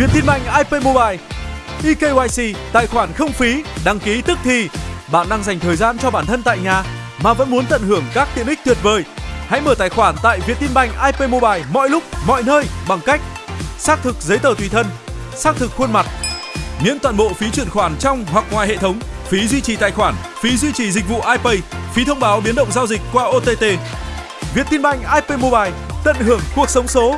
Vietinbank IP Mobile eKYC tài khoản không phí, đăng ký tức thì. Bạn đang dành thời gian cho bản thân tại nhà mà vẫn muốn tận hưởng các tiện ích tuyệt vời. Hãy mở tài khoản tại Vietinbank IP Mobile mọi lúc, mọi nơi bằng cách xác thực giấy tờ tùy thân, xác thực khuôn mặt, miễn toàn bộ phí chuyển khoản trong hoặc ngoài hệ thống, phí duy trì tài khoản, phí duy trì dịch vụ iPay, phí thông báo biến động giao dịch qua OTT. Vietinbank IP Mobile tận hưởng cuộc sống số